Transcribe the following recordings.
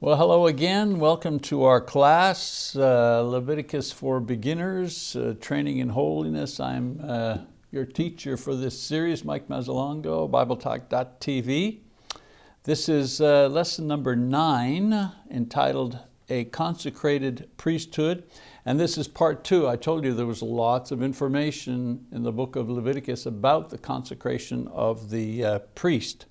Well, hello again. Welcome to our class, uh, Leviticus for Beginners, uh, Training in Holiness. I'm uh, your teacher for this series, Mike Mazzalongo, BibleTalk.tv. This is uh, lesson number nine, entitled A Consecrated Priesthood. And this is part two. I told you there was lots of information in the book of Leviticus about the consecration of the uh, priest.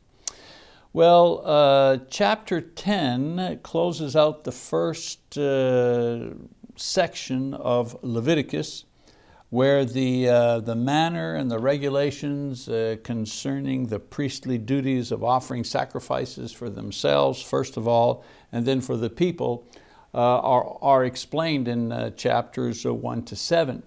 Well, uh, chapter 10 closes out the first uh, section of Leviticus where the, uh, the manner and the regulations uh, concerning the priestly duties of offering sacrifices for themselves, first of all, and then for the people, uh, are, are explained in uh, chapters one to seven.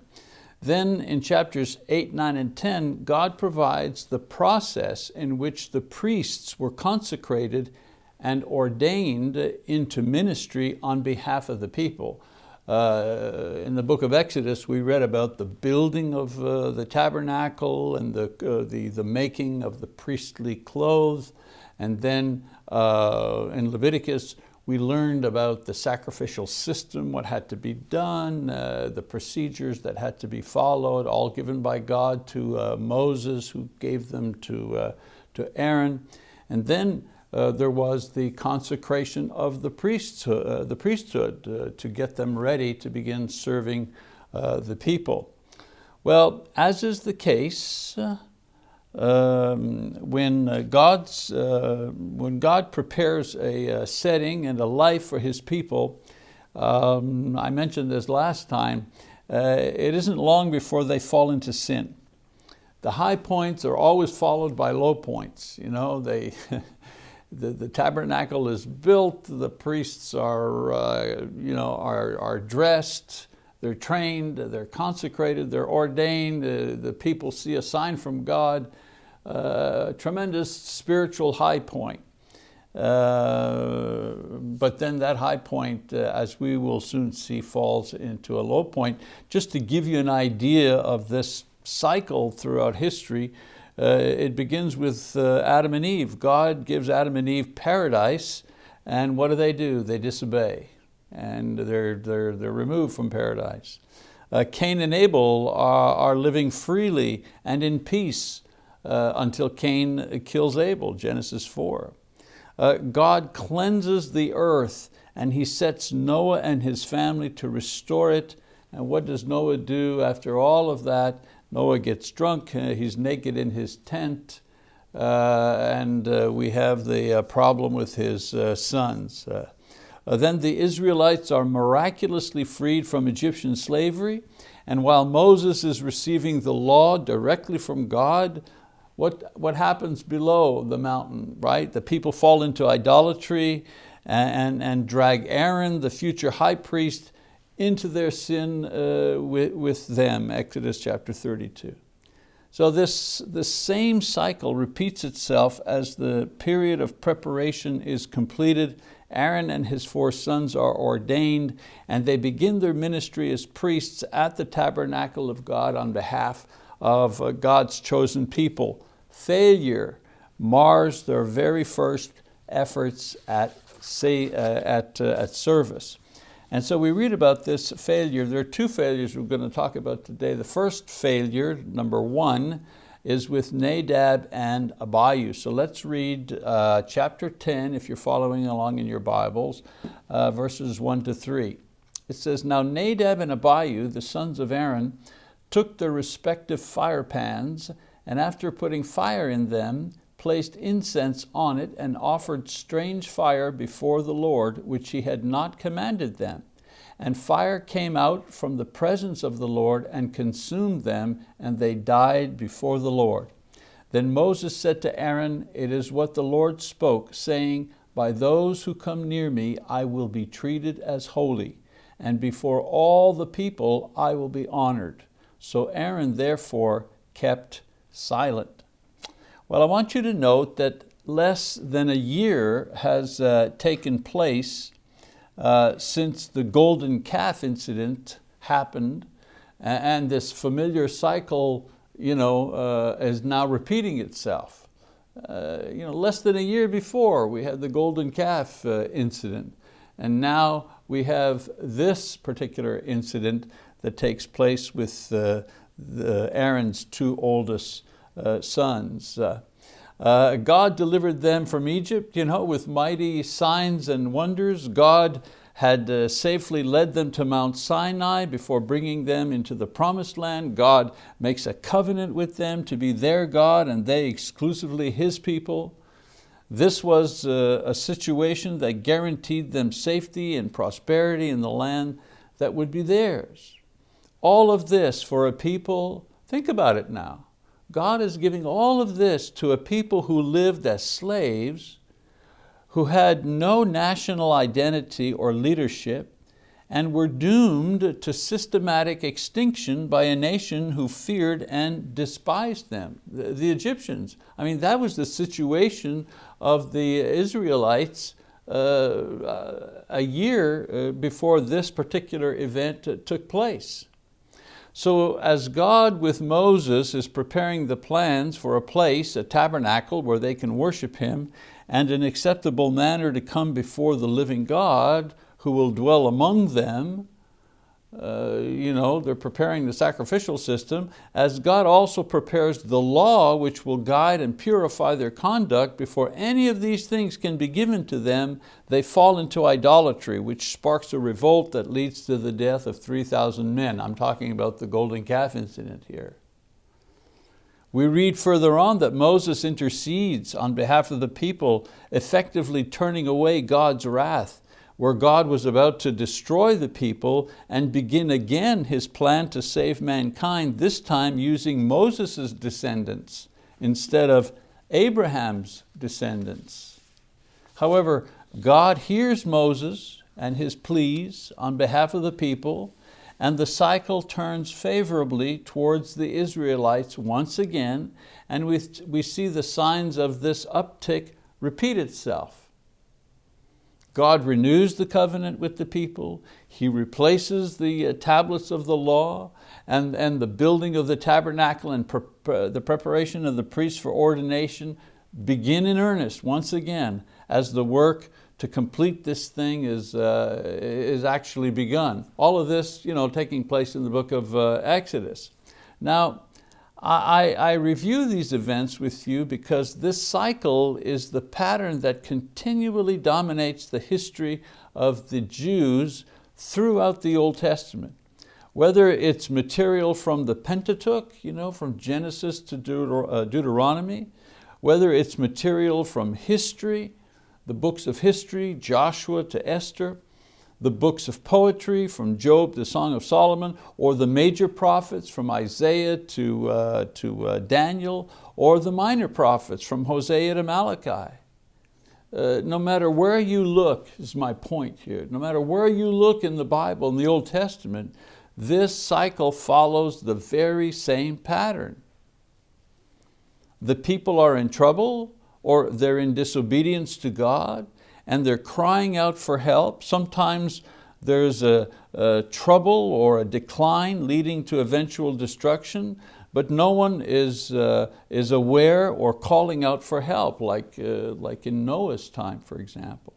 Then in chapters 8, 9, and 10, God provides the process in which the priests were consecrated and ordained into ministry on behalf of the people. Uh, in the book of Exodus, we read about the building of uh, the tabernacle and the, uh, the, the making of the priestly clothes. And then uh, in Leviticus, we learned about the sacrificial system, what had to be done, uh, the procedures that had to be followed, all given by God to uh, Moses, who gave them to, uh, to Aaron. And then uh, there was the consecration of the priesthood, uh, the priesthood uh, to get them ready to begin serving the people. Well, as is the case, um, when, uh, God's, uh, when God prepares a, a, setting and a life for His people, um, I mentioned this last time, uh, it isn't long before they fall into sin. The high points are always followed by low points. You know, they, the, the tabernacle is built, the priests are, uh, you know, are, are dressed, they're trained, they're consecrated, they're ordained, uh, the people see a sign from God, uh, tremendous spiritual high point. Uh, but then that high point, uh, as we will soon see, falls into a low point. Just to give you an idea of this cycle throughout history, uh, it begins with uh, Adam and Eve. God gives Adam and Eve paradise, and what do they do? They disobey and they're, they're, they're removed from paradise. Cain and Abel are, are living freely and in peace uh, until Cain kills Abel, Genesis 4. Uh, God cleanses the earth and he sets Noah and his family to restore it. And what does Noah do after all of that? Noah gets drunk, uh, he's naked in his tent, uh, and uh, we have the problem with his sons. Uh, then the Israelites are miraculously freed from Egyptian slavery, and while Moses is receiving the law directly from God, what, what happens below the mountain, right? The people fall into idolatry and, and, and drag Aaron, the future high priest, into their sin uh, with, with them, Exodus chapter 32. So this, the same cycle repeats itself as the period of preparation is completed Aaron and his four sons are ordained and they begin their ministry as priests at the tabernacle of God on behalf of uh, God's chosen people. Failure mars their very first efforts at, say, uh, at, uh, at service. And so we read about this failure. There are two failures we're going to talk about today. The first failure, number one, is with Nadab and Abihu. So let's read uh, chapter 10, if you're following along in your Bibles, uh, verses one to three. It says, Now Nadab and Abihu, the sons of Aaron, took their respective fire pans, and after putting fire in them, placed incense on it and offered strange fire before the Lord, which he had not commanded them. And fire came out from the presence of the Lord and consumed them, and they died before the Lord. Then Moses said to Aaron, It is what the Lord spoke, saying, By those who come near me I will be treated as holy, and before all the people I will be honored. So Aaron therefore kept silent. Well, I want you to note that less than a year has uh, taken place uh, since the golden calf incident happened and this familiar cycle you know, uh, is now repeating itself. Uh, you know, less than a year before we had the golden calf uh, incident. And now we have this particular incident that takes place with Aaron's two oldest uh, sons. Uh, uh, God delivered them from Egypt you know, with mighty signs and wonders. God had uh, safely led them to Mount Sinai before bringing them into the promised land. God makes a covenant with them to be their God and they exclusively His people. This was uh, a situation that guaranteed them safety and prosperity in the land that would be theirs. All of this for a people, think about it now, God is giving all of this to a people who lived as slaves, who had no national identity or leadership, and were doomed to systematic extinction by a nation who feared and despised them, the, Egyptians. I mean, that was the situation of the Israelites uh, a year uh, before this particular event took place. So as God with Moses is preparing the plans for a place, a tabernacle where they can worship Him, and an acceptable manner to come before the living God who will dwell among them, uh, you know, they're preparing the sacrificial system, as God also prepares the law which will guide and purify their conduct before any of these things can be given to them, they fall into idolatry, which sparks a revolt that leads to the death of 3,000 men. I'm talking about the golden calf incident here. We read further on that Moses intercedes on behalf of the people, effectively turning away God's wrath where God was about to destroy the people and begin again his plan to save mankind, this time using Moses' descendants instead of Abraham's descendants. However, God hears Moses and his pleas on behalf of the people and the cycle turns favorably towards the Israelites once again and we, we see the signs of this uptick repeat itself. God renews the covenant with the people. He replaces the uh, tablets of the law and, and the building of the tabernacle and pre the preparation of the priests for ordination begin in earnest once again as the work to complete this thing is, uh, is actually begun. All of this you know, taking place in the book of uh, Exodus. Now, I, I, review these events with you because this cycle is the pattern that continually dominates the history of the Jews throughout the Old Testament. Whether it's material from the Pentateuch, you know, from Genesis to uh, Deuteronomy, whether it's material from history, the books of history, Joshua to Esther, the books of poetry from Job to Song of Solomon, or the major prophets from Isaiah to, uh, to uh, Daniel, or the minor prophets from Hosea to Malachi. Uh, no matter where you look, is my point here, no matter where you look in the Bible, in the Old Testament, this cycle follows the very same pattern. The people are in trouble, or they're in disobedience to God, and they're crying out for help. Sometimes there's a, a, trouble or a decline leading to eventual destruction, but no one is, uh, is aware or calling out for help, like, uh, like in Noah's time, for example.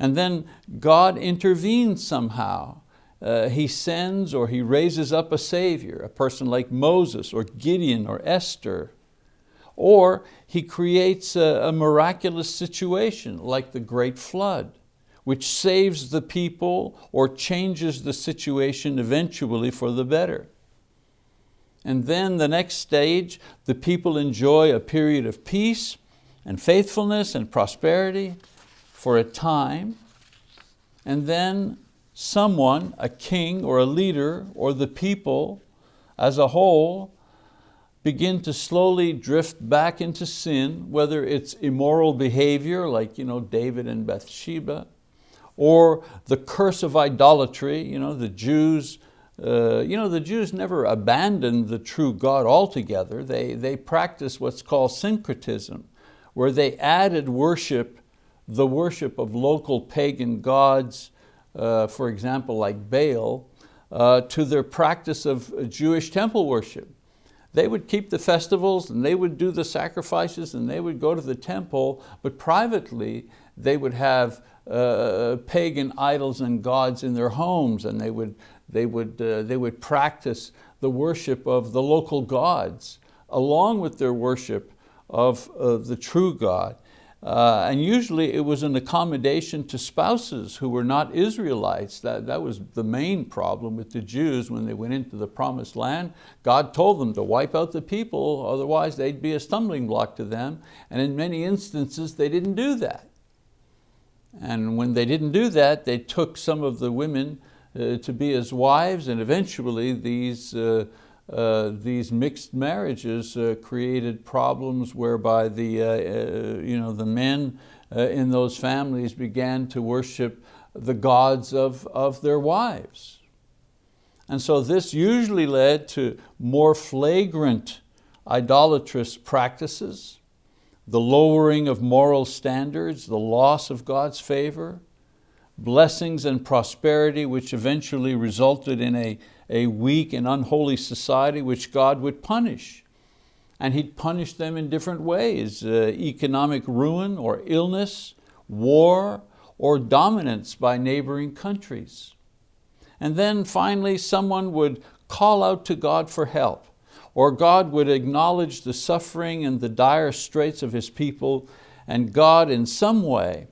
And then God intervenes somehow. Uh, he sends or he raises up a savior, a person like Moses or Gideon or Esther, or he creates a, a miraculous situation like the great flood, which saves the people or changes the situation eventually for the better. And then the next stage, the people enjoy a period of peace and faithfulness and prosperity for a time, and then someone, a king or a leader or the people as a whole begin to slowly drift back into sin, whether it's immoral behavior like you know, David and Bathsheba, or the curse of idolatry, you know, the Jews, uh, you know, the Jews never abandoned the true God altogether. They, they practiced what's called syncretism, where they added worship, the worship of local pagan gods, uh, for example, like Baal, uh, to their practice of Jewish temple worship. They would keep the festivals and they would do the sacrifices and they would go to the temple, but privately they would have uh, pagan idols and gods in their homes and they would, they, would, uh, they would practice the worship of the local gods along with their worship of uh, the true God. Uh, and usually it was an accommodation to spouses who were not Israelites. That, that was the main problem with the Jews when they went into the promised land. God told them to wipe out the people, otherwise they'd be a stumbling block to them. And in many instances they didn't do that. And when they didn't do that, they took some of the women uh, to be as wives and eventually these uh, uh, these mixed marriages uh, created problems whereby the, uh, uh you know, the men uh, in those families began to worship the gods of, of their wives. And so this usually led to more flagrant idolatrous practices, the lowering of moral standards, the loss of God's favor, blessings and prosperity which eventually resulted in a a weak and unholy society which God would punish. And He'd punish them in different ways, uh, economic ruin or illness, war, or dominance by neighboring countries. And then finally someone would call out to God for help, or God would acknowledge the suffering and the dire straits of His people, and God in some way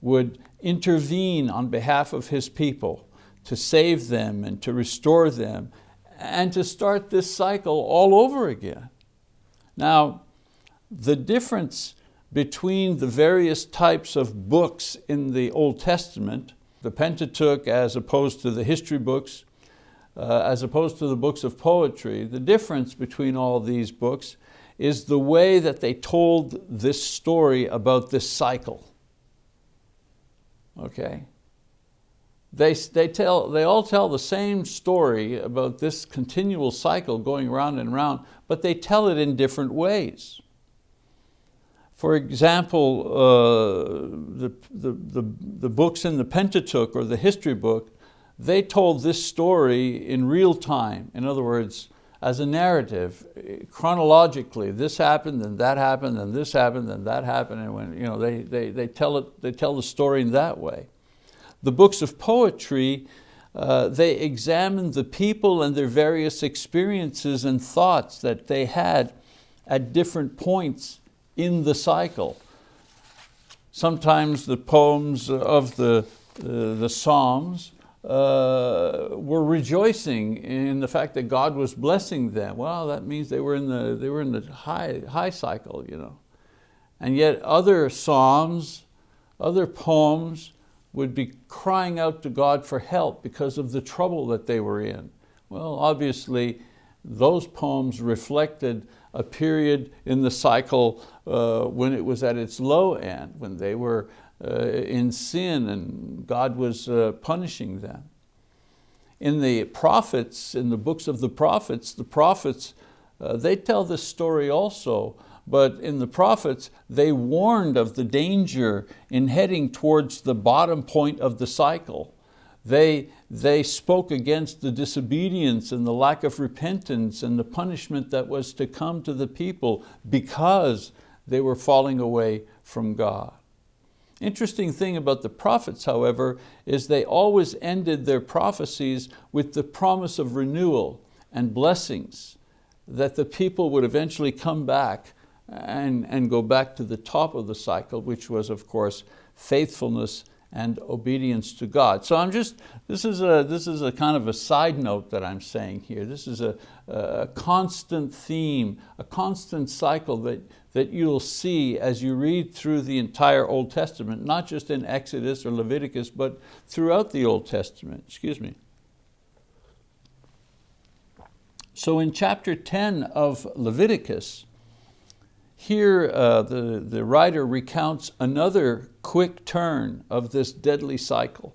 would intervene on behalf of His people to save them and to restore them and to start this cycle all over again. Now, the difference between the various types of books in the Old Testament, the Pentateuch as opposed to the history books, uh, as opposed to the books of poetry, the difference between all these books is the way that they told this story about this cycle. Okay? They, they, tell, they all tell the same story about this continual cycle going round and round, but they tell it in different ways. For example, uh, the, the, the, the books in the Pentateuch or the history book, they told this story in real time. In other words, as a narrative, chronologically, this happened and that happened and this happened and that happened, and when, you know, they, they, they, tell it, they tell the story in that way. The books of poetry, uh, they examine the people and their various experiences and thoughts that they had at different points in the cycle. Sometimes the poems of the, uh, the Psalms uh, were rejoicing in the fact that God was blessing them. Well, that means they were in the, they were in the high, high cycle. You know. And yet other Psalms, other poems would be crying out to God for help because of the trouble that they were in. Well, obviously, those poems reflected a period in the cycle uh, when it was at its low end, when they were uh, in sin and God was uh, punishing them. In the prophets, in the books of the prophets, the prophets, uh, they tell this story also but in the prophets, they warned of the danger in heading towards the bottom point of the cycle. They, they spoke against the disobedience and the lack of repentance and the punishment that was to come to the people because they were falling away from God. Interesting thing about the prophets, however, is they always ended their prophecies with the promise of renewal and blessings, that the people would eventually come back and, and go back to the top of the cycle, which was of course faithfulness and obedience to God. So I'm just, this is a, this is a kind of a side note that I'm saying here. This is a, a constant theme, a constant cycle that, that you'll see as you read through the entire Old Testament, not just in Exodus or Leviticus, but throughout the Old Testament, excuse me. So in chapter 10 of Leviticus, here uh, the, the writer recounts another quick turn of this deadly cycle.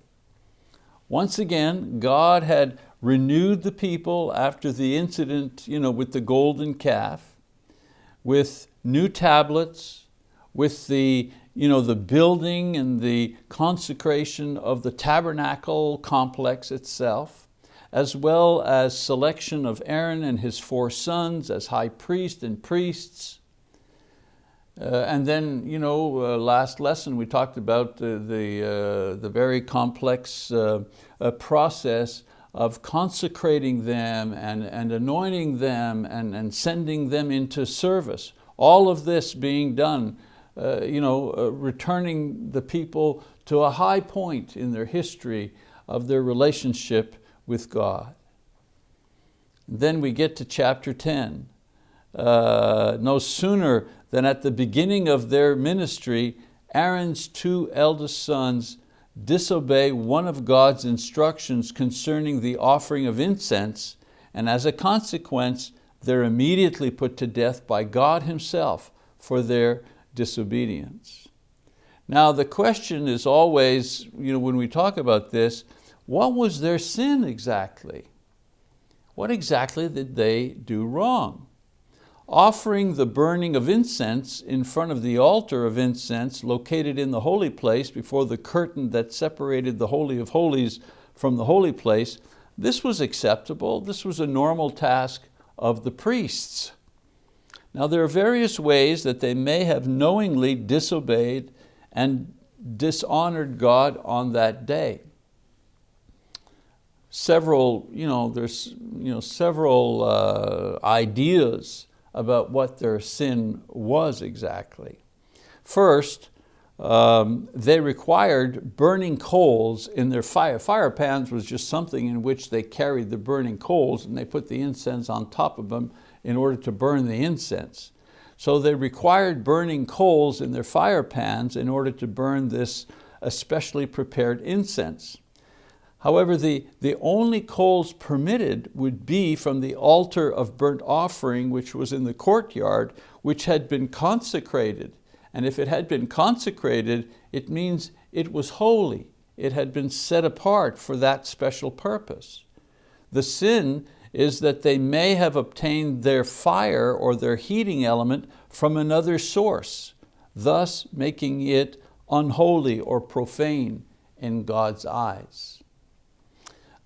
Once again, God had renewed the people after the incident you know, with the golden calf, with new tablets, with the, you know, the building and the consecration of the tabernacle complex itself, as well as selection of Aaron and his four sons as high priest and priests, Uh, and then, you know, uh, last lesson we talked about the, the, uh, the very complex uh, uh, process of consecrating them and, and anointing them and, and sending them into service. All of this being done, uh, you know, returning the people to a high point in their history of their relationship with God. Then we get to chapter 10. no sooner then at the beginning of their ministry, Aaron's two eldest sons disobey one of God's instructions concerning the offering of incense, and as a consequence, they're immediately put to death by God himself for their disobedience. Now the question is always, you know, when we talk about this, what was their sin exactly? What exactly did they do wrong? Offering the burning of incense in front of the altar of incense located in the holy place before the curtain that separated the Holy of Holies from the holy place, this was acceptable. This was a normal task of the priests. Now there are various ways that they may have knowingly disobeyed and dishonored God on that day. Several, you know, there's you know, several uh, ideas about what their sin was exactly. First, um, they required burning coals in their fire. Fire pans was just something in which they carried the burning coals and they put the incense on top of them in order to burn the incense. So they required burning coals in their fire pans in order to burn this especially prepared incense. However, the, the only coals permitted would be from the altar of burnt offering, which was in the courtyard, which had been consecrated. And if it had been consecrated, it means it was holy. It had been set apart for that special purpose. The sin is that they may have obtained their fire or their heating element from another source, thus making it unholy or profane in God's eyes.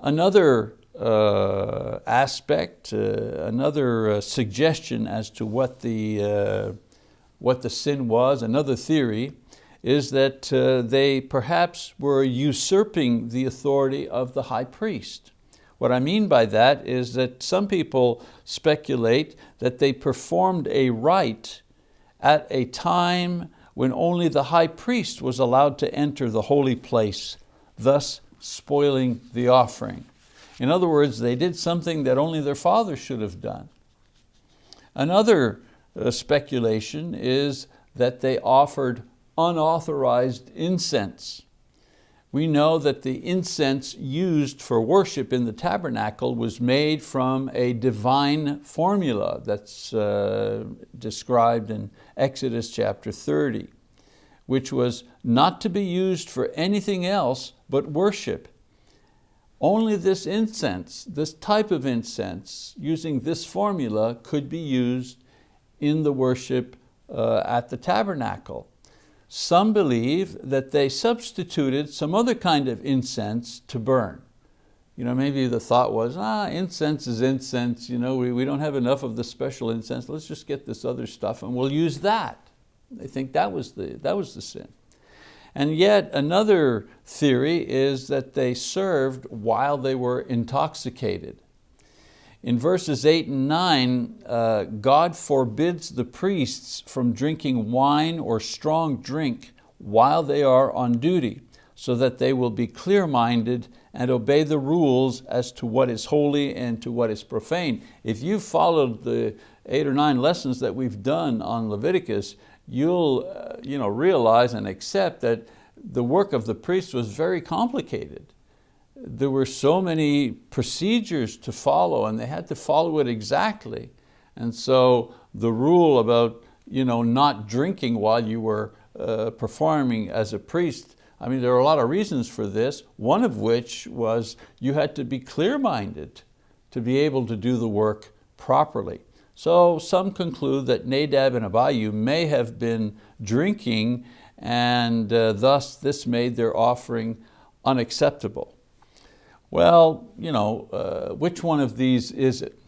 Another uh, aspect, uh, another uh, suggestion as to what the, uh, what the sin was, another theory, is that uh, they perhaps were usurping the authority of the high priest. What I mean by that is that some people speculate that they performed a rite at a time when only the high priest was allowed to enter the holy place, thus spoiling the offering. In other words, they did something that only their father should have done. Another uh, speculation is that they offered unauthorized incense. We know that the incense used for worship in the tabernacle was made from a divine formula that's uh, described in Exodus chapter 30 which was not to be used for anything else but worship. Only this incense, this type of incense, using this formula could be used in the worship uh, at the tabernacle. Some believe that they substituted some other kind of incense to burn. You know, maybe the thought was, ah, incense is incense, you know, we, we don't have enough of the special incense, let's just get this other stuff and we'll use that. They think that was the, that was the sin. And yet another theory is that they served while they were intoxicated. In verses eight and nine, uh, God forbids the priests from drinking wine or strong drink while they are on duty, so that they will be clear-minded and obey the rules as to what is holy and to what is profane. If you've followed the eight or nine lessons that we've done on Leviticus, you'll uh, you know, realize and accept that the work of the priest was very complicated. There were so many procedures to follow and they had to follow it exactly. And so the rule about you know, not drinking while you were uh, performing as a priest, I mean, there are a lot of reasons for this, one of which was you had to be clear-minded to be able to do the work properly. So some conclude that Nadab and Abihu may have been drinking and uh, thus this made their offering unacceptable. Well, you know, uh, which one of these is it?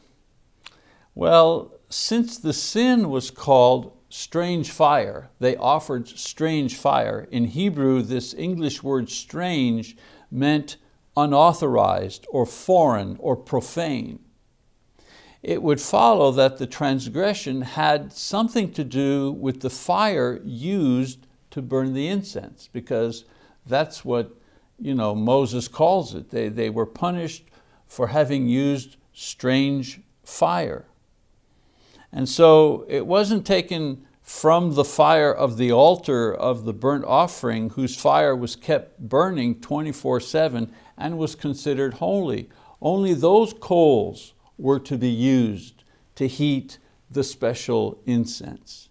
Well, since the sin was called strange fire. They offered strange fire. In Hebrew, this English word strange meant unauthorized or foreign or profane. It would follow that the transgression had something to do with the fire used to burn the incense because that's what you know, Moses calls it. They, they were punished for having used strange fire. And so it wasn't taken from the fire of the altar of the burnt offering whose fire was kept burning 24 seven and was considered holy. Only those coals were to be used to heat the special incense.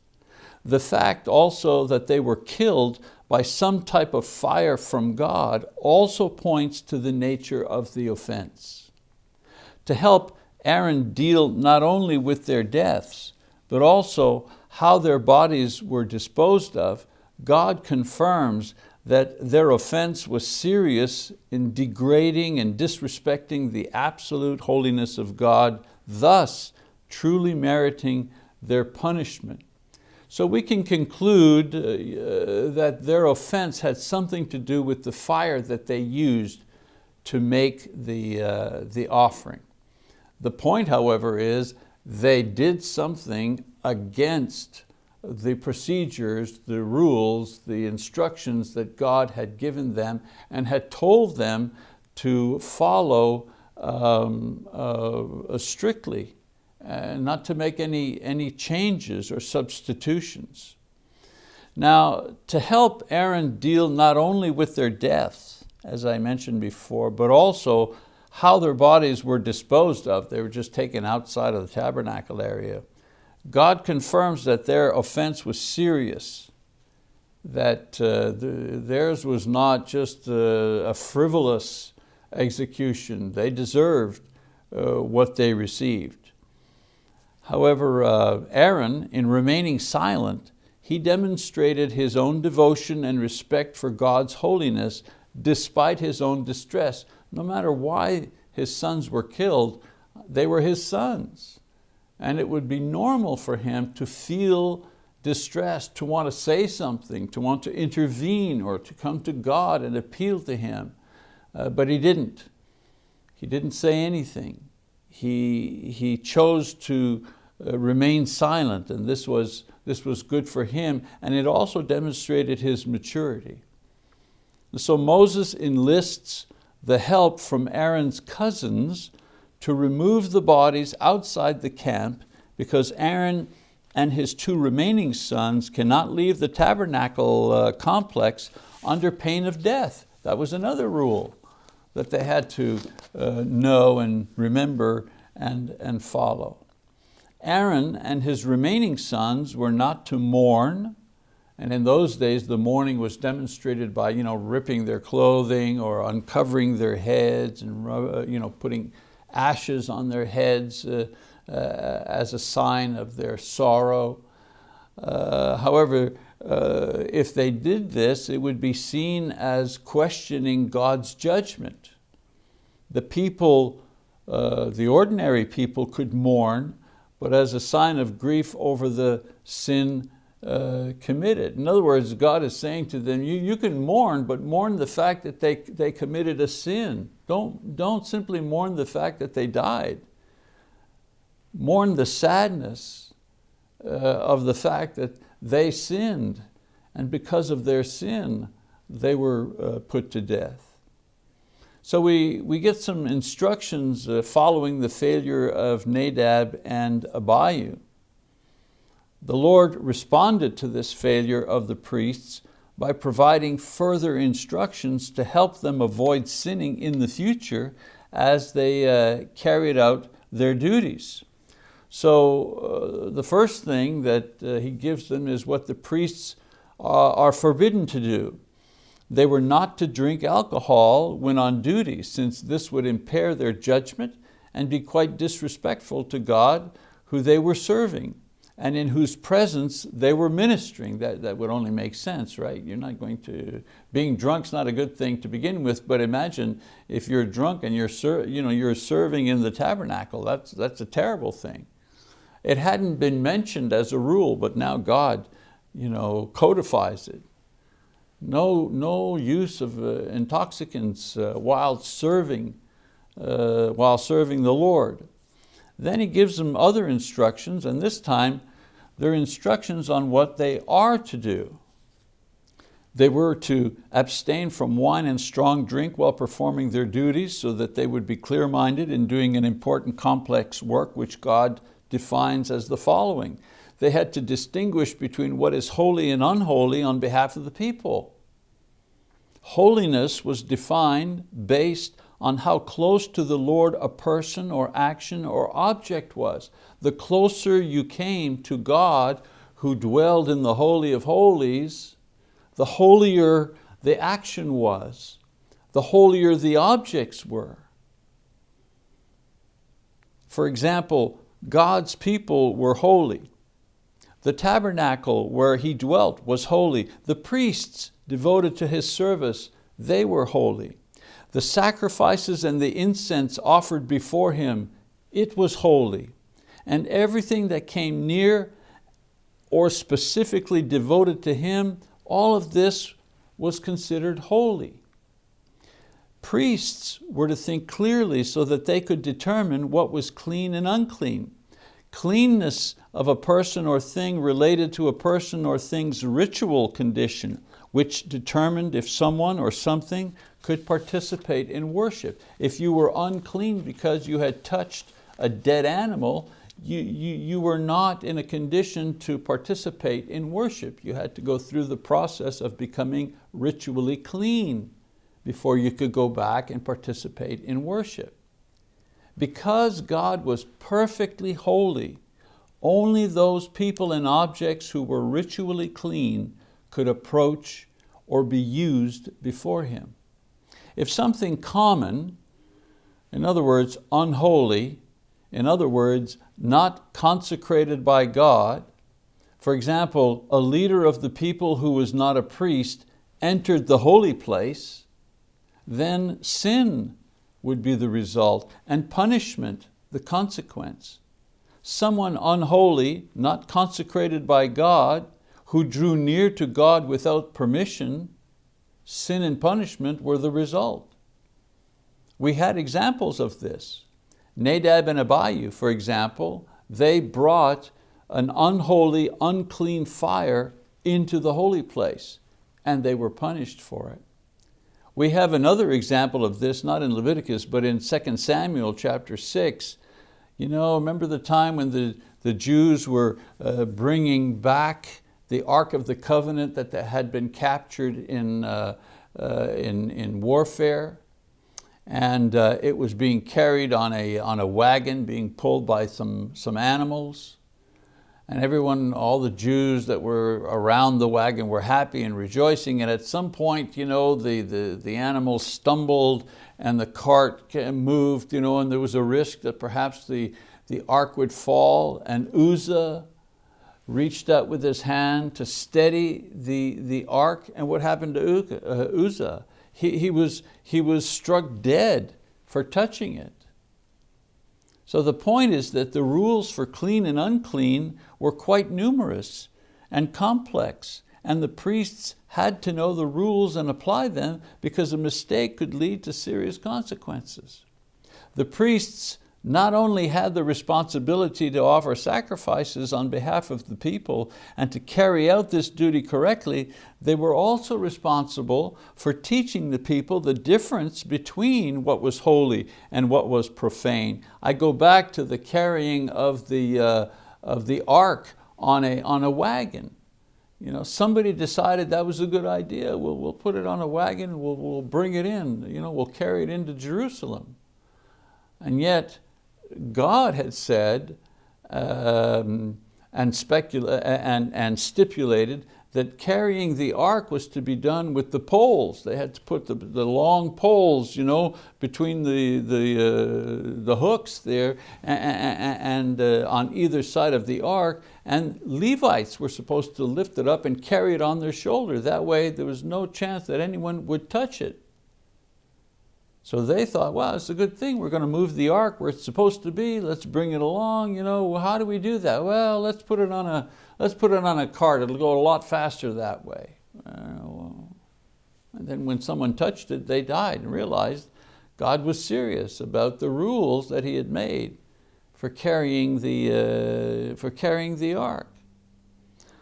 The fact also that they were killed by some type of fire from God also points to the nature of the offense. To help Aaron deal not only with their deaths, but also how their bodies were disposed of, God confirms that their offense was serious in degrading and disrespecting the absolute holiness of God, thus truly meriting their punishment. So we can conclude uh, uh, that their offense had something to do with the fire that they used to make the, uh, the offering. The point, however, is they did something against the procedures, the rules, the instructions that God had given them and had told them to follow um, uh, strictly uh, not to make any, any changes or substitutions. Now, to help Aaron deal not only with their deaths, as I mentioned before, but also how their bodies were disposed of, they were just taken outside of the tabernacle area, God confirms that their offense was serious, that uh, the, theirs was not just a, a, frivolous execution. They deserved uh, what they received. However, uh, Aaron, in remaining silent, he demonstrated his own devotion and respect for God's holiness despite his own distress. No matter why his sons were killed, they were his sons. And it would be normal for him to feel distressed, to want to say something, to want to intervene or to come to God and appeal to Him. Uh, but he didn't. He didn't say anything he, he chose to uh, remain silent and this was, this was good for him and it also demonstrated his maturity. So Moses enlists the help from Aaron's cousins to remove the bodies outside the camp because Aaron and his two remaining sons cannot leave the tabernacle uh, complex under pain of death. That was another rule that they had to uh, know and remember and, and follow. Aaron and his remaining sons were not to mourn, and in those days the mourning was demonstrated by you know, ripping their clothing or uncovering their heads and uh, you know, putting ashes on their heads uh, uh, as a sign of their sorrow. Uh, however, uh, if they did this, it would be seen as questioning God's judgment. The people, uh, the ordinary people could mourn, but as a sign of grief over the sin uh, committed. In other words, God is saying to them, you, you can mourn, but mourn the fact that they, they committed a sin. Don't, don't simply mourn the fact that they died. Mourn the sadness uh, of the fact that they sinned, and because of their sin, they were uh, put to death. So we, we get some instructions uh, following the failure of Nadab and Abihu. The Lord responded to this failure of the priests by providing further instructions to help them avoid sinning in the future as they uh, carried out their duties. So uh, the first thing that uh, he gives them is what the priests uh, are forbidden to do. They were not to drink alcohol when on duty since this would impair their judgment and be quite disrespectful to God who they were serving and in whose presence they were ministering. That, that would only make sense, right? You're not going to, being drunk's not a good thing to begin with, but imagine if you're drunk and you're, you know, you're serving in the tabernacle, that's, that's a terrible thing. It hadn't been mentioned as a rule, but now God you know, codifies it. No, no use of uh, intoxicants uh, while serving, uh, while serving the Lord. Then he gives them other instructions, and this time they're instructions on what they are to do. They were to abstain from wine and strong drink while performing their duties so that they would be clear-minded in doing an important complex work which God defines as the following. They had to distinguish between what is holy and unholy on behalf of the people. Holiness was defined based on how close to the Lord a person or action or object was. The closer you came to God who dwelled in the Holy of Holies, the holier the action was, the holier the objects were. For example, God's people were holy. The tabernacle where he dwelt was holy. The priests devoted to his service, they were holy. The sacrifices and the incense offered before him, it was holy. And everything that came near or specifically devoted to him, all of this was considered holy. Priests were to think clearly so that they could determine what was clean and unclean. Cleanness of a person or thing related to a person or thing's ritual condition, which determined if someone or something could participate in worship. If you were unclean because you had touched a dead animal, you, you, you were not in a condition to participate in worship. You had to go through the process of becoming ritually clean before you could go back and participate in worship. Because God was perfectly holy, only those people and objects who were ritually clean could approach or be used before Him. If something common, in other words, unholy, in other words, not consecrated by God, for example, a leader of the people who was not a priest entered the holy place, then sin would be the result and punishment the consequence. Someone unholy, not consecrated by God, who drew near to God without permission, sin and punishment were the result. We had examples of this. Nadab and Abihu, for example, they brought an unholy, unclean fire into the holy place and they were punished for it. We have another example of this, not in Leviticus, but in 2 Samuel chapter 6. You know, remember the time when the, the Jews were uh, bringing back the Ark of the Covenant that had been captured in, uh, uh, in, in warfare? And uh, it was being carried on a, on a wagon, being pulled by some, some animals. And everyone, all the Jews that were around the wagon were happy and rejoicing, and at some point, you know, the, the, the animals stumbled and the cart moved, you know, and there was a risk that perhaps the, the ark would fall, and Uzzah reached out with his hand to steady the, the ark, and what happened to uh, Uzzah? He, he, was, he was struck dead for touching it. So the point is that the rules for clean and unclean were quite numerous and complex, and the priests had to know the rules and apply them because a mistake could lead to serious consequences. The priests not only had the responsibility to offer sacrifices on behalf of the people and to carry out this duty correctly, they were also responsible for teaching the people the difference between what was holy and what was profane. I go back to the carrying of the, uh, of the ark on a, on a wagon. You know, somebody decided that was a good idea. We'll, we'll put it on a wagon, we'll, we'll bring it in, you know, we'll carry it into Jerusalem. And yet, God had said um, and, and, and stipulated that carrying the ark was to be done with the poles. They had to put the, the long poles you know, between the, the, uh, the hooks there and, and uh, on either side of the ark. And Levites were supposed to lift it up and carry it on their shoulder. That way there was no chance that anyone would touch it. So they thought, well, it's a good thing. We're going to move the ark where it's supposed to be. Let's bring it along. You know, how do we do that? Well, let's put it on a, let's put it on a cart. It'll go a lot faster that way. Uh, and then when someone touched it, they died and realized God was serious about the rules that he had made for carrying the, uh, for carrying the ark.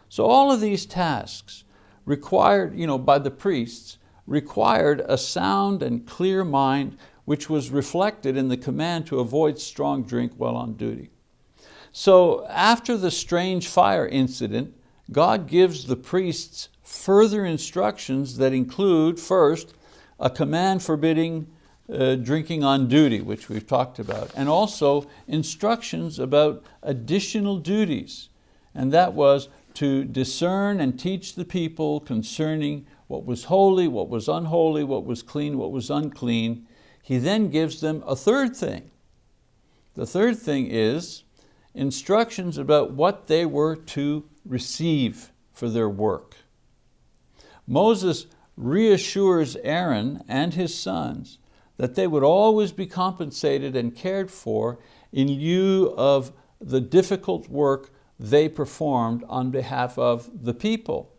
So all of these tasks required, you know, by the priests, required a sound and clear mind which was reflected in the command to avoid strong drink while on duty. So after the strange fire incident, God gives the priests further instructions that include, first, a command forbidding uh, drinking on duty, which we've talked about, and also instructions about additional duties. And that was to discern and teach the people concerning what was holy, what was unholy, what was clean, what was unclean. He then gives them a third thing. The third thing is instructions about what they were to receive for their work. Moses reassures Aaron and his sons that they would always be compensated and cared for in lieu of the difficult work they performed on behalf of the people.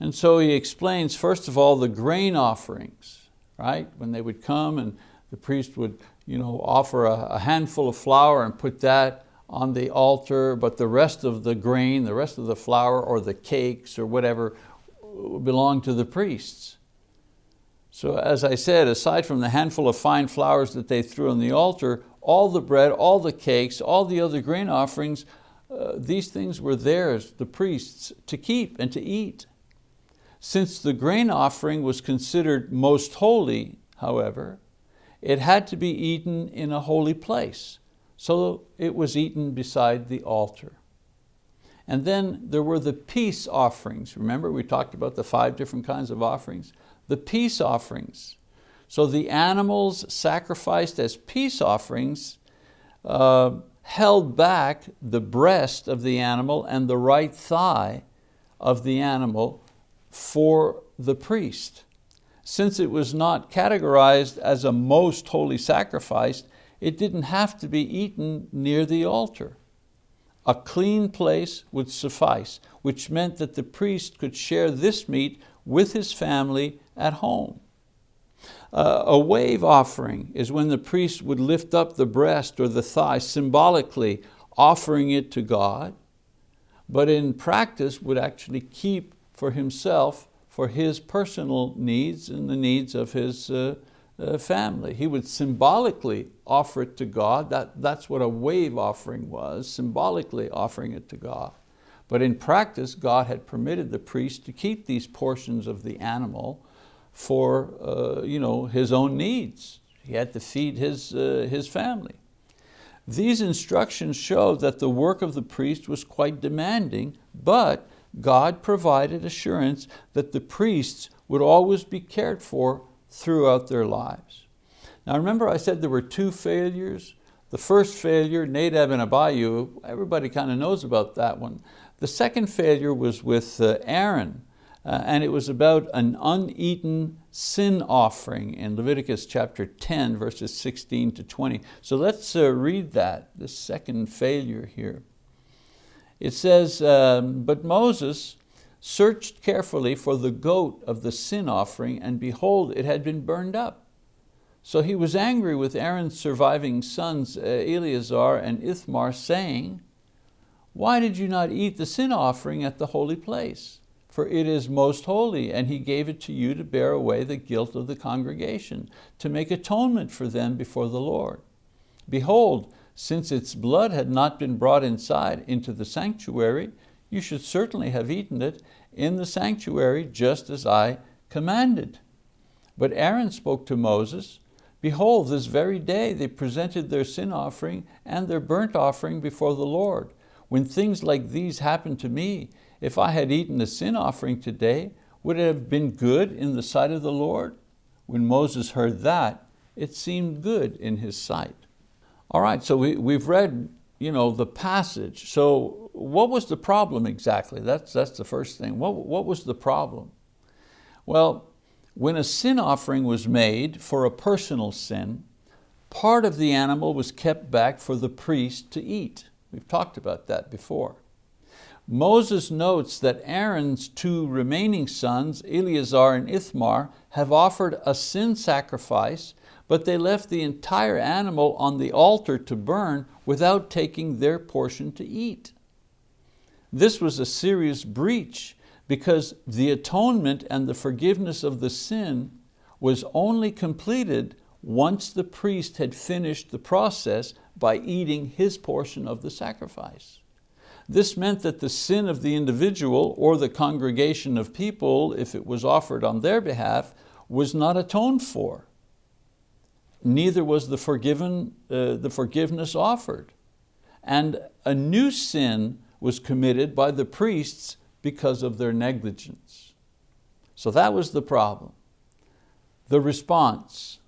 And so he explains, first of all, the grain offerings, right? When they would come and the priest would you know, offer a, a handful of flour and put that on the altar, but the rest of the grain, the rest of the flour or the cakes or whatever belonged to the priests. So as I said, aside from the handful of fine flours that they threw on the altar, all the bread, all the cakes, all the other grain offerings, uh, these things were theirs, the priests, to keep and to eat. Since the grain offering was considered most holy, however, it had to be eaten in a holy place. So it was eaten beside the altar. And then there were the peace offerings. Remember we talked about the five different kinds of offerings? The peace offerings. So the animals sacrificed as peace offerings uh, held back the breast of the animal and the right thigh of the animal for the priest. Since it was not categorized as a most holy sacrifice, it didn't have to be eaten near the altar. A clean place would suffice, which meant that the priest could share this meat with his family at home. Uh, a wave offering is when the priest would lift up the breast or the thigh symbolically offering it to God, but in practice would actually keep for himself for his personal needs and the needs of his uh, uh, family. He would symbolically offer it to God. That, that's what a wave offering was, symbolically offering it to God. But in practice, God had permitted the priest to keep these portions of the animal for uh, you know, his own needs. He had to feed his, uh, his family. These instructions show that the work of the priest was quite demanding, but God provided assurance that the priests would always be cared for throughout their lives. Now remember I said there were two failures? The first failure, Nadab and Abihu, everybody kind of knows about that one. The second failure was with uh, Aaron, uh, and it was about an uneaten sin offering in Leviticus chapter 10, verses 16 to 20. So let's uh, read that, the second failure here. It says, um, but Moses searched carefully for the goat of the sin offering, and behold, it had been burned up. So he was angry with Aaron's surviving sons, uh, Eleazar and Ithamar, saying, why did you not eat the sin offering at the holy place? For it is most holy, and he gave it to you to bear away the guilt of the congregation, to make atonement for them before the Lord. Behold, since its blood had not been brought inside into the sanctuary, you should certainly have eaten it in the sanctuary just as I commanded. But Aaron spoke to Moses, Behold, this very day they presented their sin offering and their burnt offering before the Lord. When things like these happened to me, if I had eaten a sin offering today, would it have been good in the sight of the Lord? When Moses heard that, it seemed good in his sight. All right, so we, we've read you know, the passage. So what was the problem exactly? That's, that's the first thing. What, what was the problem? Well, when a sin offering was made for a personal sin, part of the animal was kept back for the priest to eat. We've talked about that before. Moses notes that Aaron's two remaining sons, Eleazar and Ithamar, have offered a sin sacrifice, but they left the entire animal on the altar to burn without taking their portion to eat. This was a serious breach because the atonement and the forgiveness of the sin was only completed once the priest had finished the process by eating his portion of the sacrifice. This meant that the sin of the individual or the congregation of people, if it was offered on their behalf, was not atoned for. Neither was the, forgiven, uh, the forgiveness offered. And a new sin was committed by the priests because of their negligence. So that was the problem. The response.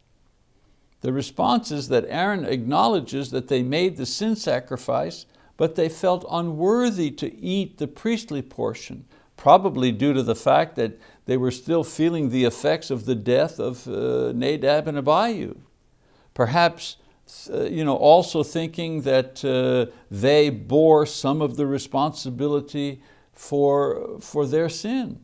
The response is that Aaron acknowledges that they made the sin sacrifice but they felt unworthy to eat the priestly portion, probably due to the fact that they were still feeling the effects of the death of uh, Nadab and Abihu. Perhaps uh, you know, also thinking that uh, they bore some of the responsibility for, for their sin.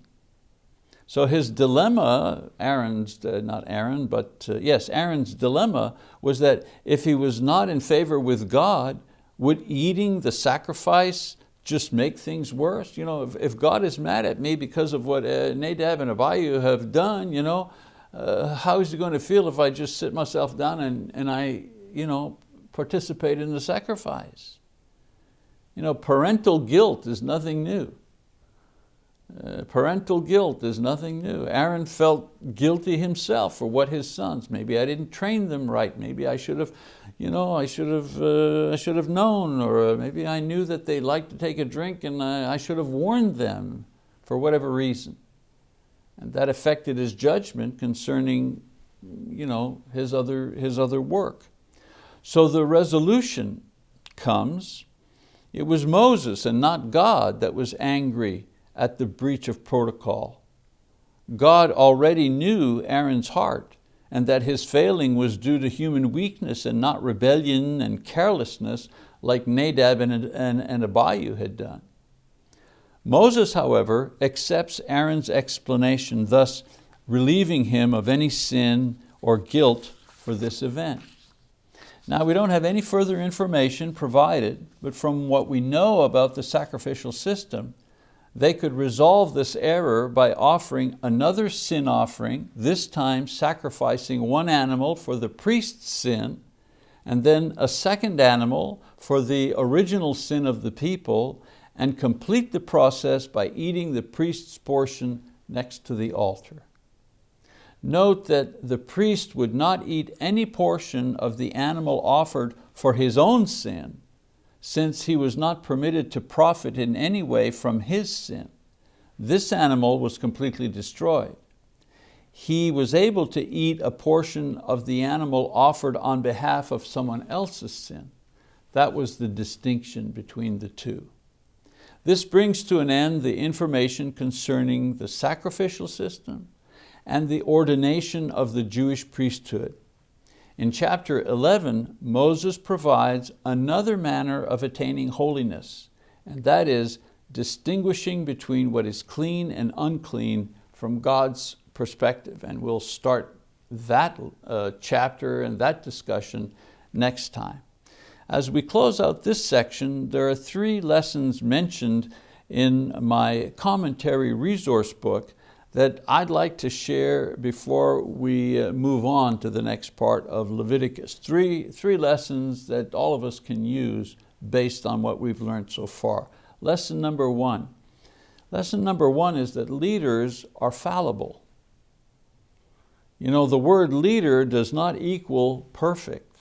So his dilemma, Aaron's, uh, not Aaron, but uh, yes, Aaron's dilemma was that if he was not in favor with God, would eating the sacrifice just make things worse? You know, if, if God is mad at me because of what uh, Nadab and Abihu have done, you know, uh, how is he going to feel if I just sit myself down and, and I you know, participate in the sacrifice? You know, parental guilt is nothing new. Uh, parental guilt is nothing new. Aaron felt guilty himself for what his sons, maybe I didn't train them right, maybe I should have, you know, I should have, uh, I should have known, or maybe I knew that they liked to take a drink and I, I should have warned them for whatever reason. And that affected his judgment concerning you know, his, other, his other work. So the resolution comes, it was Moses and not God that was angry at the breach of protocol. God already knew Aaron's heart and that his failing was due to human weakness and not rebellion and carelessness like Nadab and, and, and Abihu had done. Moses, however, accepts Aaron's explanation, thus relieving him of any sin or guilt for this event. Now we don't have any further information provided, but from what we know about the sacrificial system, they could resolve this error by offering another sin offering, this time sacrificing one animal for the priest's sin, and then a second animal for the original sin of the people, and complete the process by eating the priest's portion next to the altar. Note that the priest would not eat any portion of the animal offered for his own sin, since he was not permitted to profit in any way from his sin. This animal was completely destroyed. He was able to eat a portion of the animal offered on behalf of someone else's sin. That was the distinction between the two. This brings to an end the information concerning the sacrificial system and the ordination of the Jewish priesthood. In chapter 11, Moses provides another manner of attaining holiness, and that is distinguishing between what is clean and unclean from God's perspective. And we'll start that uh, chapter and that discussion next time. As we close out this section, there are three lessons mentioned in my commentary resource book that I'd like to share before we uh, move on to the next part of Leviticus. Three, three lessons that all of us can use based on what we've learned so far. Lesson number one. Lesson number one is that leaders are fallible. You know, the word leader does not equal perfect.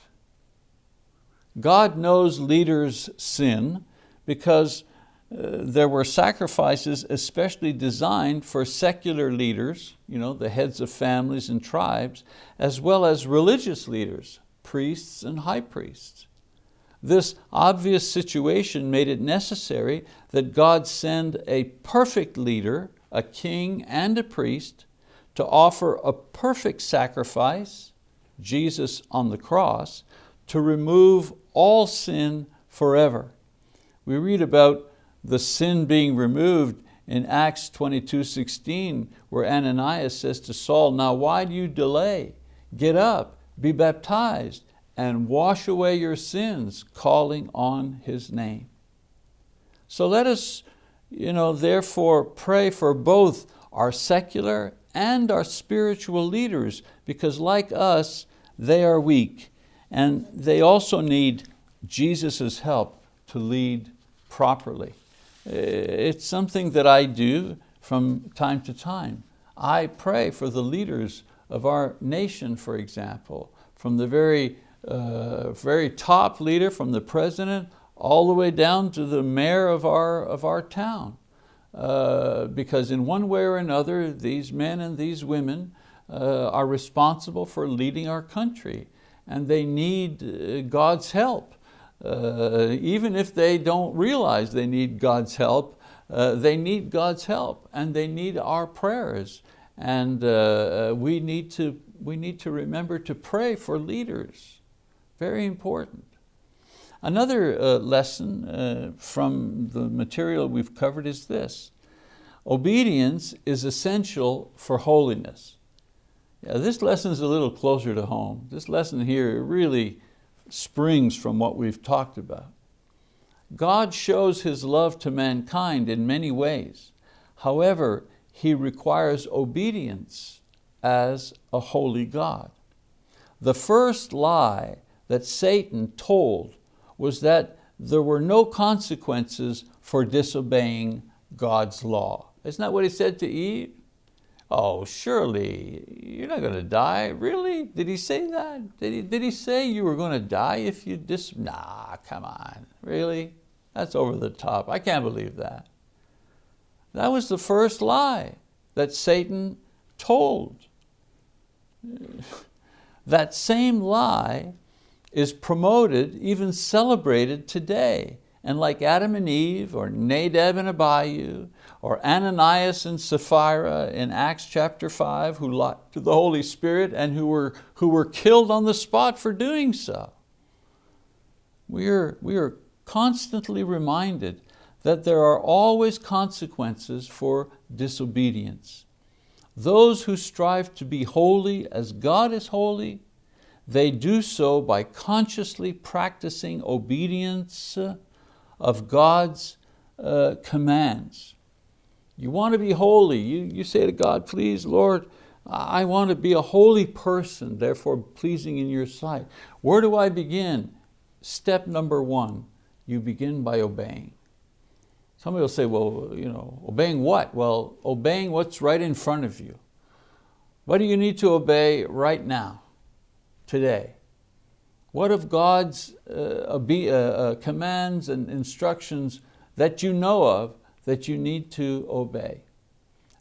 God knows leaders sin because uh, there were sacrifices especially designed for secular leaders, you know, the heads of families and tribes, as well as religious leaders, priests and high priests. This obvious situation made it necessary that God send a perfect leader, a king and a priest, to offer a perfect sacrifice, Jesus on the cross, to remove all sin forever. We read about the sin being removed in Acts 22, 16, where Ananias says to Saul, now why do you delay? Get up, be baptized, and wash away your sins, calling on His name. So let us you know, therefore pray for both our secular and our spiritual leaders because like us, they are weak and they also need Jesus' help to lead properly. It's something that I do from time to time. I pray for the leaders of our nation, for example, from the very, uh, very top leader, from the president, all the way down to the mayor of our, of our town. Uh, because in one way or another, these men and these women uh, are responsible for leading our country and they need uh, God's help. Uh, even if they don't realize they need God's help, uh, they need God's help and they need our prayers. And uh, we, need to, we need to remember to pray for leaders. Very important. Another uh, lesson uh, from the material we've covered is this. Obedience is essential for holiness. Yeah, this lesson is a little closer to home. This lesson here really springs from what we've talked about. God shows His love to mankind in many ways. However, He requires obedience as a holy God. The first lie that Satan told was that there were no consequences for disobeying God's law. Isn't that what he said to Eve? Oh, surely you're not going to die. Really? Did he say that? Did he, did he say you were going to die if you dis... Nah, come on. Really? That's over the top. I can't believe that. That was the first lie that Satan told. That same lie is promoted, even celebrated today. And like Adam and Eve, or Nadab and Abihu, or Ananias and Sapphira in Acts chapter 5, who lied to the Holy Spirit and who were, who were killed on the spot for doing so. We are, we are constantly reminded that there are always consequences for disobedience. Those who strive to be holy as God is holy they do so by consciously practicing obedience of God's uh, commands. You want to be holy, you, you say to God, please Lord, I want to be a holy person, therefore pleasing in your sight. Where do I begin? Step number one, you begin by obeying. Somebody will say, well, you know, obeying what? Well, obeying what's right in front of you. What do you need to obey right now? today? What of God's uh, uh, uh, commands and instructions that you know of that you need to obey?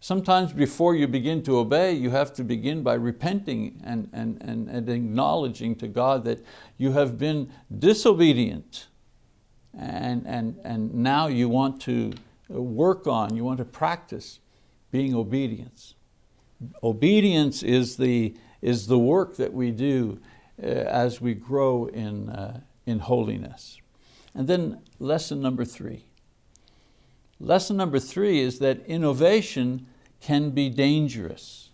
Sometimes before you begin to obey, you have to begin by repenting and, and, and, and acknowledging to God that you have been disobedient and, and, and now you want to work on, you want to practice being obedience. Obedience is the, is the work that we do as we grow in, uh, in holiness. And then lesson number three. Lesson number three is that innovation can be dangerous.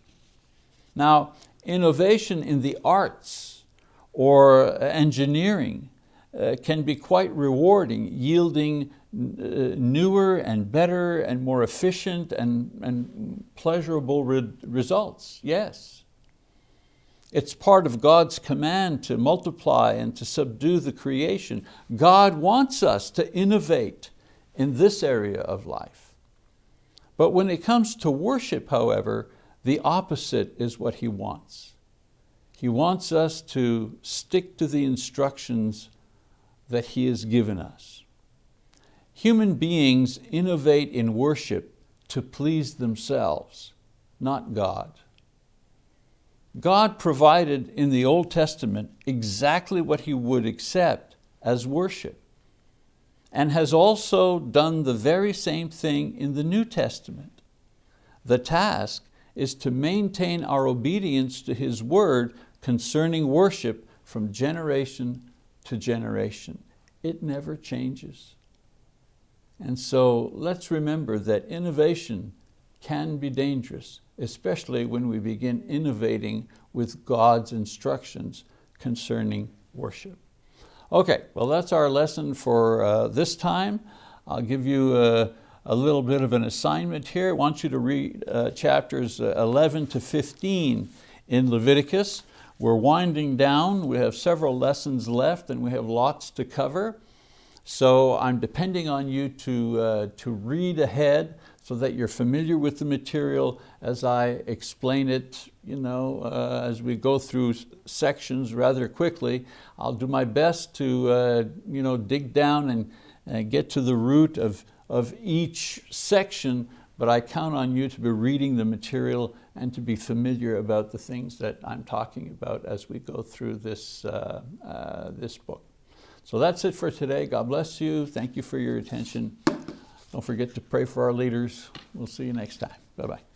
Now, innovation in the arts or engineering uh, can be quite rewarding, yielding uh, newer and better and more efficient and, and pleasurable re results, yes. It's part of God's command to multiply and to subdue the creation. God wants us to innovate in this area of life. But when it comes to worship, however, the opposite is what He wants. He wants us to stick to the instructions that He has given us. Human beings innovate in worship to please themselves, not God. God provided in the Old Testament exactly what He would accept as worship and has also done the very same thing in the New Testament. The task is to maintain our obedience to His word concerning worship from generation to generation. It never changes. And so let's remember that innovation can be dangerous, especially when we begin innovating with God's instructions concerning worship. Okay, well that's our lesson for uh, this time. I'll give you a, a, little bit of an assignment here. I want you to read uh, chapters uh, 11 to 15 in Leviticus. We're winding down, we have several lessons left and we have lots to cover. So I'm depending on you to, uh, to read ahead so that you're familiar with the material as I explain it, you know, uh, as we go through sections rather quickly. I'll do my best to uh, you know, dig down and, and get to the root of, of each section, but I count on you to be reading the material and to be familiar about the things that I'm talking about as we go through this, uh, uh this book. So that's it for today. God bless you. Thank you for your attention. Don't forget to pray for our leaders. We'll see you next time. Bye-bye.